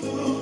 Oh.